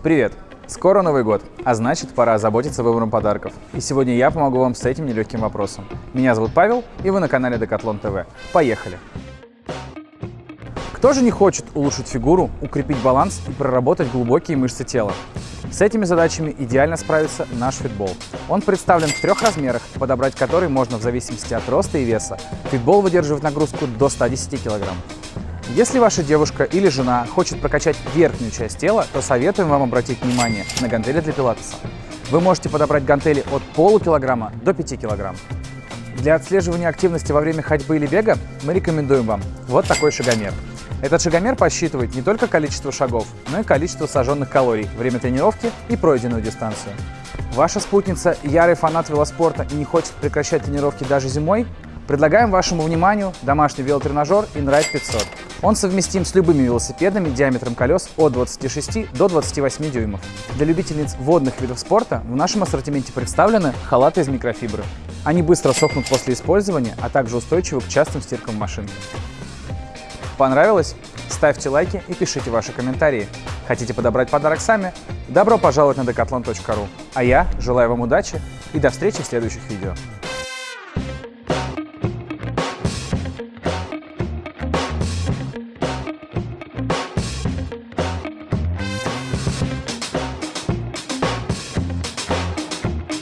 Привет! Скоро Новый год, а значит пора озаботиться выбором подарков. И сегодня я помогу вам с этим нелегким вопросом. Меня зовут Павел, и вы на канале Decathlon TV. Поехали! Кто же не хочет улучшить фигуру, укрепить баланс и проработать глубокие мышцы тела? С этими задачами идеально справится наш фитбол. Он представлен в трех размерах, подобрать который можно в зависимости от роста и веса. Фитбол выдерживает нагрузку до 110 кг. Если ваша девушка или жена хочет прокачать верхнюю часть тела, то советуем вам обратить внимание на гантели для пилатеса. Вы можете подобрать гантели от полукилограмма до 5 килограмм. Для отслеживания активности во время ходьбы или бега мы рекомендуем вам вот такой шагомер. Этот шагомер посчитывает не только количество шагов, но и количество сожженных калорий, время тренировки и пройденную дистанцию. Ваша спутница – ярый фанат велоспорта и не хочет прекращать тренировки даже зимой? Предлагаем вашему вниманию домашний велотренажер InRide 500. Он совместим с любыми велосипедами диаметром колес от 26 до 28 дюймов. Для любительниц водных видов спорта в нашем ассортименте представлены халаты из микрофибры. Они быстро сохнут после использования, а также устойчивы к частым стиркам в машинке. Понравилось? Ставьте лайки и пишите ваши комментарии. Хотите подобрать подарок сами? Добро пожаловать на decathlon.ru. А я желаю вам удачи и до встречи в следующих видео.